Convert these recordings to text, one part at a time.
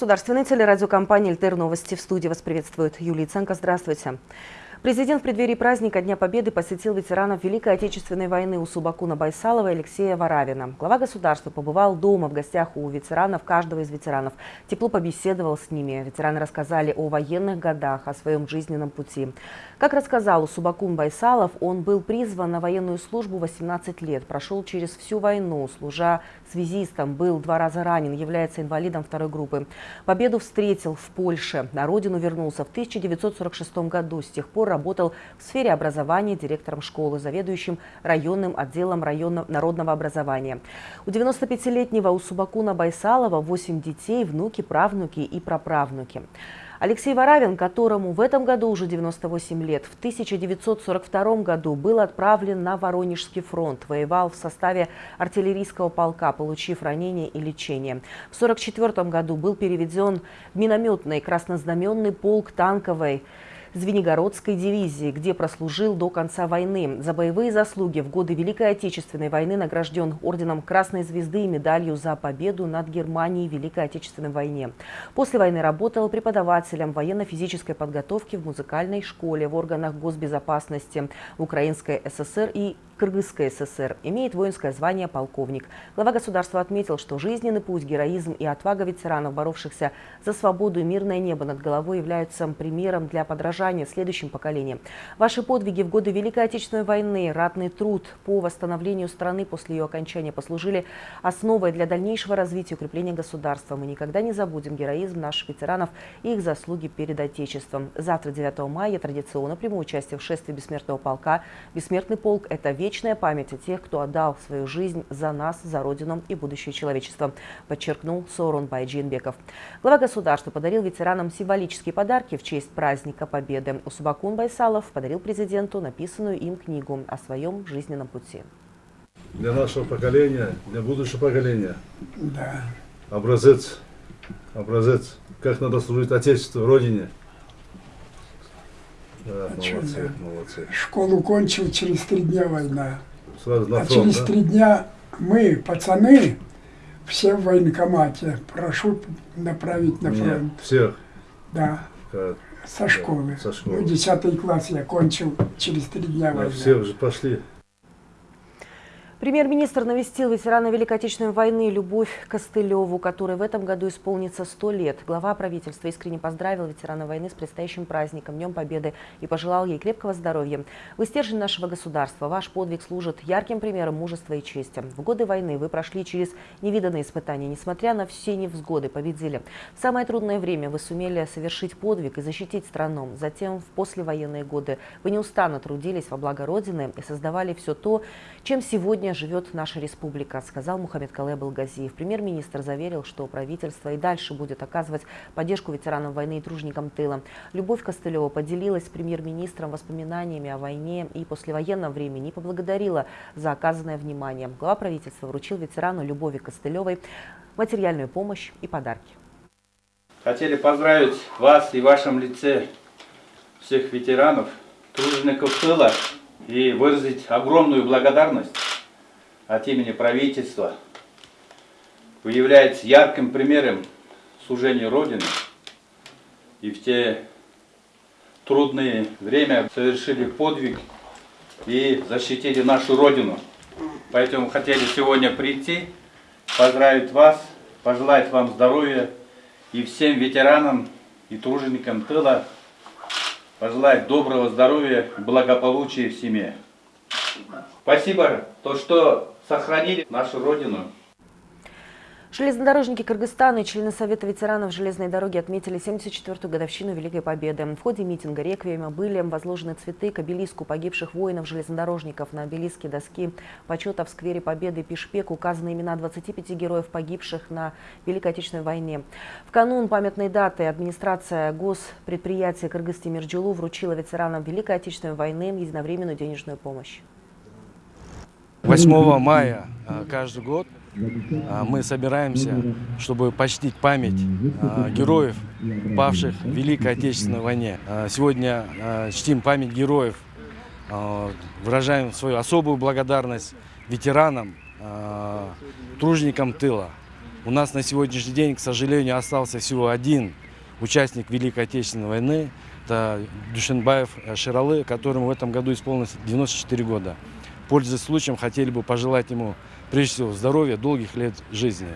Государственной телерадиокомпании «Альтер Новости». В студии вас приветствует Юлия Ценко. Здравствуйте. Президент в преддверии праздника Дня Победы посетил ветеранов Великой Отечественной войны у Субакуна Байсалова и Алексея Варавина. Глава государства побывал дома в гостях у ветеранов, каждого из ветеранов. Тепло побеседовал с ними. Ветераны рассказали о военных годах, о своем жизненном пути. Как рассказал Субакун Байсалов, он был призван на военную службу 18 лет, прошел через всю войну, служа связистом, был два раза ранен, является инвалидом второй группы. Победу встретил в Польше. На родину вернулся в 1946 году. С тех пор работал в сфере образования директором школы, заведующим районным отделом районного народного образования. У 95-летнего Усубакуна Байсалова 8 детей, внуки, правнуки и праправнуки. Алексей Варавин, которому в этом году уже 98 лет, в 1942 году был отправлен на Воронежский фронт, воевал в составе артиллерийского полка, получив ранение и лечение. В 1944 году был переведен в минометный краснознаменный полк танковой Звенигородской дивизии, где прослужил до конца войны. За боевые заслуги в годы Великой Отечественной войны награжден орденом Красной Звезды и медалью за победу над Германией в Великой Отечественной войне. После войны работал преподавателем военно-физической подготовки в музыкальной школе, в органах госбезопасности Украинской ССР и Кыргызской ССР, имеет воинское звание полковник. Глава государства отметил, что жизненный путь, героизм и отвага ветеранов, боровшихся за свободу и мирное небо над головой, являются примером для подражания следующим поколениям. Ваши подвиги в годы Великой Отечественной войны, ратный труд по восстановлению страны после ее окончания послужили основой для дальнейшего развития и укрепления государства. Мы никогда не забудем героизм наших ветеранов и их заслуги перед Отечеством. Завтра, 9 мая, традиционно приму участие в шествии Бессмертного полка. Бессмертный полк – это вечный вечная память о тех, кто отдал свою жизнь за нас, за Родину и будущее человечества, подчеркнул Сорон Байджинбеков. Глава государства подарил ветеранам символические подарки в честь праздника Победы. Усубакун Байсалов подарил президенту написанную им книгу о своем жизненном пути. Для нашего поколения, для будущего поколения. Да. Образец, образец, как надо служить Отечеству, Родине – да, а молодцы, молодцы. Школу кончил через три дня война. Сразу на а фронт, через да? три дня мы, пацаны, все в военкомате. Прошу направить на фронт. Нет, всех? Да. Как? Со школы. Со школы. Ну, десятый класс я кончил через три дня да, войны. Все уже пошли. Премьер-министр навестил ветерана Великой Отечественной войны Любовь Костылеву, которой в этом году исполнится 100 лет. Глава правительства искренне поздравил ветерана войны с предстоящим праздником, Днем Победы и пожелал ей крепкого здоровья. Вы стержень нашего государства. Ваш подвиг служит ярким примером мужества и чести. В годы войны вы прошли через невиданные испытания. Несмотря на все невзгоды, победили. В самое трудное время вы сумели совершить подвиг и защитить страну. Затем, в послевоенные годы, вы неустанно трудились во благо Родины и создавали все то, чем сегодня сегодня живет наша республика, сказал Мухаммед Кале Балгазиев. Премьер-министр заверил, что правительство и дальше будет оказывать поддержку ветеранам войны и тружникам тыла. Любовь Костылева поделилась с премьер-министром воспоминаниями о войне и послевоенном времени и поблагодарила за оказанное внимание. Глава правительства вручил ветерану Любови Костылевой материальную помощь и подарки. Хотели поздравить вас и в вашем лице всех ветеранов, тружеников тыла и выразить огромную благодарность от имени правительства. Вы являетесь ярким примером служения Родины и в те трудные время совершили подвиг и защитили нашу Родину. Поэтому хотели сегодня прийти, поздравить вас, пожелать вам здоровья и всем ветеранам и труженикам тыла пожелать доброго здоровья благополучия в семье. Спасибо, то, что сохранили нашу Родину. Железнодорожники Кыргызстана и члены Совета ветеранов железной дороги отметили 74-ю годовщину Великой Победы. В ходе митинга реквиема были возложены цветы к обелиску погибших воинов-железнодорожников. На обелиске доски почета в сквере Победы Пишпек указаны имена 25 героев, погибших на Великой Отечественной войне. В канун памятной даты администрация госпредприятия Кыргыз-Тимирджулу вручила ветеранам Великой Отечественной войны единовременную денежную помощь. 8 мая а, каждый год а, мы собираемся, чтобы почтить память а, героев, павших в Великой Отечественной войне. Сегодня чтим память героев, выражаем свою особую благодарность ветеранам, тружникам тыла. У нас на сегодняшний день, к сожалению, остался всего один участник Великой Отечественной войны. Это Душенбаев Ширалы, которому в этом году исполнилось 94 года. Пользуясь случаем, хотели бы пожелать ему, прежде всего, здоровья, долгих лет жизни.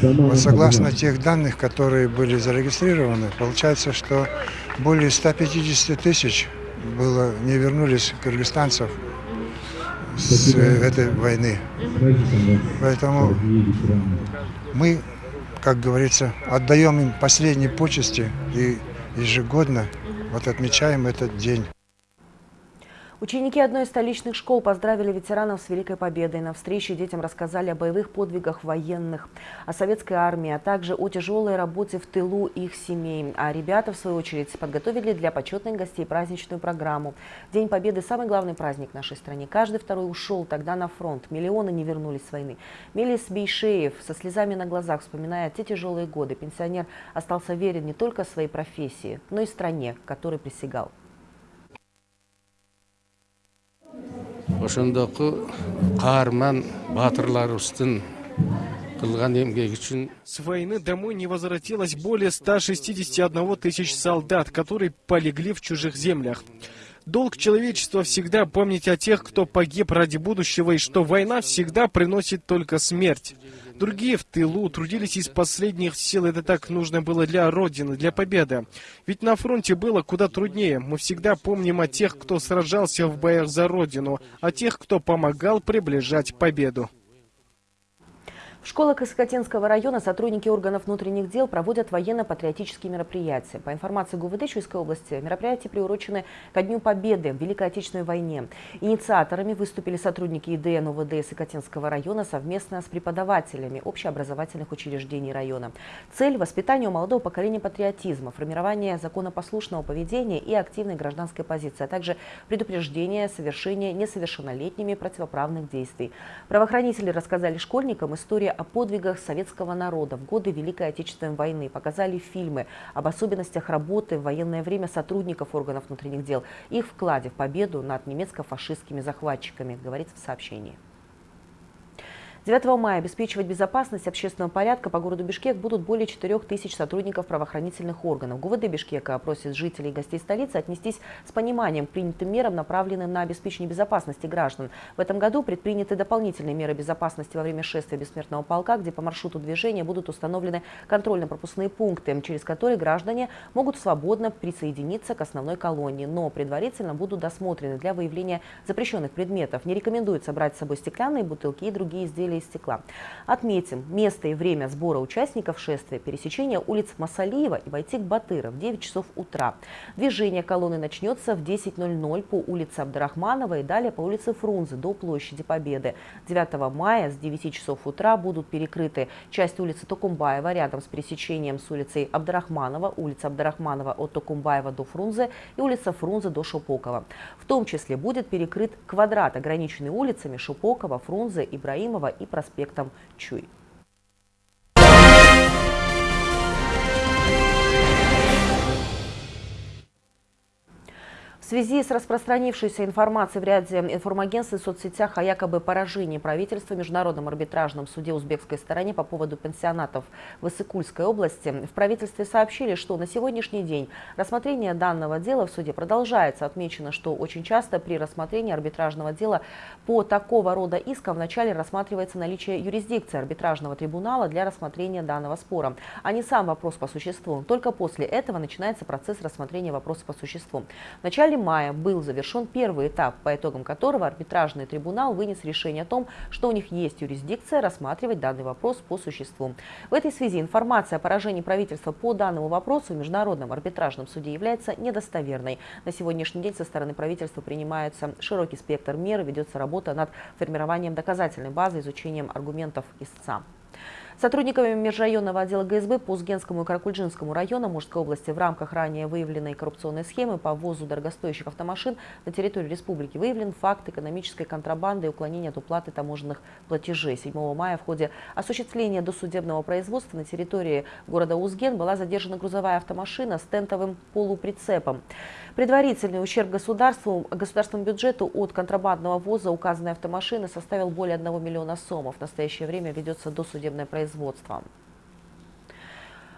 Вот согласно тех данных, которые были зарегистрированы, получается, что более 150 тысяч было, не вернулись кыргызстанцев с этой войны. Поэтому мы, как говорится, отдаем им последние почести и ежегодно вот отмечаем этот день. Ученики одной из столичных школ поздравили ветеранов с Великой Победой. На встрече детям рассказали о боевых подвигах военных, о советской армии, а также о тяжелой работе в тылу их семей. А ребята, в свою очередь, подготовили для почетных гостей праздничную программу. День Победы – самый главный праздник в нашей стране. Каждый второй ушел тогда на фронт. Миллионы не вернулись с войны. Мелис Бейшеев со слезами на глазах вспоминает те тяжелые годы. Пенсионер остался верен не только своей профессии, но и стране, которой присягал. Ошондоку каарман үчүн С войны домой не возвратилось более 161 тысяч солдат, которые полегли в чужих землях. Долг человечества всегда помнить о тех, кто погиб ради будущего, и что война всегда приносит только смерть. Другие в тылу трудились из последних сил, это так нужно было для Родины, для победы. Ведь на фронте было куда труднее. Мы всегда помним о тех, кто сражался в боях за Родину, о тех, кто помогал приближать победу. В школах Касакатинского района сотрудники органов внутренних дел проводят военно-патриотические мероприятия. По информации ГУВД Чуйской области, мероприятия приурочены ко Дню Победы в Великой Отечественной войне. Инициаторами выступили сотрудники ИДН УВД Сакатинского района совместно с преподавателями общеобразовательных учреждений района. Цель – воспитание у молодого поколения патриотизма, формирование законопослушного поведения и активной гражданской позиции, а также предупреждение совершения несовершеннолетними противоправных действий. Правоохранители рассказали школьникам историю о подвигах советского народа в годы Великой Отечественной войны, показали фильмы об особенностях работы в военное время сотрудников органов внутренних дел, их вкладе в победу над немецко-фашистскими захватчиками, говорится в сообщении. 9 мая обеспечивать безопасность общественного порядка по городу Бишкек будут более 4 тысяч сотрудников правоохранительных органов. ГУВД Бишкека просит жителей и гостей столицы отнестись с пониманием к принятым мерам, направленным на обеспечение безопасности граждан. В этом году предприняты дополнительные меры безопасности во время шествия бессмертного полка, где по маршруту движения будут установлены контрольно-пропускные пункты, через которые граждане могут свободно присоединиться к основной колонии, но предварительно будут досмотрены для выявления запрещенных предметов. Не рекомендуется брать с собой стеклянные бутылки и другие изделия из стекла. Отметим, место и время сбора участников шествия – пересечение улиц Масалиева и Вайтик-Батыра в 9 часов утра. Движение колонны начнется в 10.00 по улице Абдрахманова и далее по улице Фрунзе до площади Победы. 9 мая с 9 часов утра будут перекрыты часть улицы Токумбаева рядом с пересечением с улицей Абдрахманова, улица Абдрахманова от Токумбаева до Фрунзе и улица Фрунзе до Шупокова. В том числе будет перекрыт квадрат, ограниченный улицами Шупокова, Фрунзе, Ибраимова и проспектом Чуй. Связи с распространившейся информацией в ряде информагентств и соцсетях о якобы поражении правительства в Международном арбитражном суде узбекской стороне по поводу пенсионатов в Иссыкульской области, в правительстве сообщили, что на сегодняшний день рассмотрение данного дела в суде продолжается. Отмечено, что очень часто при рассмотрении арбитражного дела по такого рода искам вначале рассматривается наличие юрисдикции арбитражного трибунала для рассмотрения данного спора, а не сам вопрос по существу. Только после этого начинается процесс рассмотрения вопроса по существу. В начале мая был завершен первый этап, по итогам которого арбитражный трибунал вынес решение о том, что у них есть юрисдикция рассматривать данный вопрос по существу. В этой связи информация о поражении правительства по данному вопросу в Международном арбитражном суде является недостоверной. На сегодняшний день со стороны правительства принимается широкий спектр мер, ведется работа над формированием доказательной базы, изучением аргументов истца. Сотрудниками межрайонного отдела ГСБ по Узгенскому и Каракульджинскому районам Мужской области в рамках ранее выявленной коррупционной схемы по ввозу дорогостоящих автомашин на территорию республики выявлен факт экономической контрабанды и уклонения от уплаты таможенных платежей. 7 мая в ходе осуществления досудебного производства на территории города Узген была задержана грузовая автомашина с тентовым полуприцепом. Предварительный ущерб государству, государственному бюджету от контрабандного ввоза указанной автомашины составил более 1 миллиона сомов. В настоящее время ведется досудебное производство производством.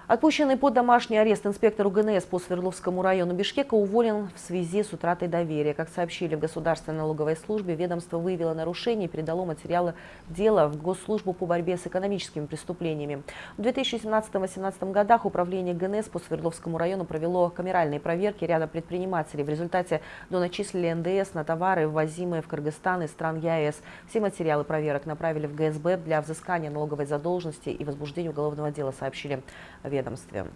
Отпущенный под домашний арест инспектор УГНС по Свердловскому району Бишкека уволен в связи с утратой доверия. Как сообщили в Государственной налоговой службе, ведомство выявило нарушение и передало материалы дела в Госслужбу по борьбе с экономическими преступлениями. В 2017-2018 годах управление ГНС по Свердловскому району провело камеральные проверки ряда предпринимателей. В результате доначислили НДС на товары, ввозимые в Кыргызстан из стран ЕАЭС. Все материалы проверок направили в ГСБ для взыскания налоговой задолженности и возбуждения уголовного дела, сообщили ведомстве.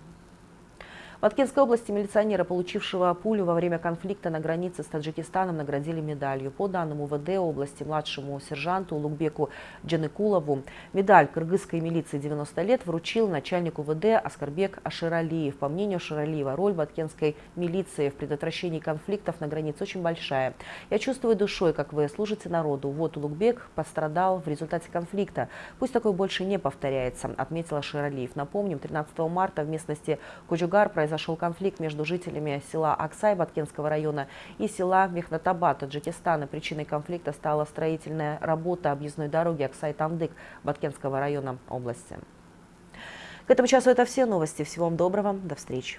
В Аткинской области милиционера, получившего пулю во время конфликта на границе с Таджикистаном, наградили медалью. По данным УВД области младшему сержанту Лукбеку Джаныкулову медаль кыргызской милиции 90 лет вручил начальник УВД Аскарбек Аширалиев. По мнению Аширалиева, роль баткенской милиции в предотвращении конфликтов на границе очень большая. Я чувствую душой, как вы служите народу. Вот Улугбек пострадал в результате конфликта. Пусть такое больше не повторяется, отметил Аширалиев. Напомним, 13 марта в местности Куджугар произошел произошел конфликт между жителями села Аксай Баткенского района и села Мехнатабад Таджикистана. Причиной конфликта стала строительная работа объездной дороги Аксай-Тамдык Баткенского района области. К этому часу это все новости. Всего вам доброго. До встречи.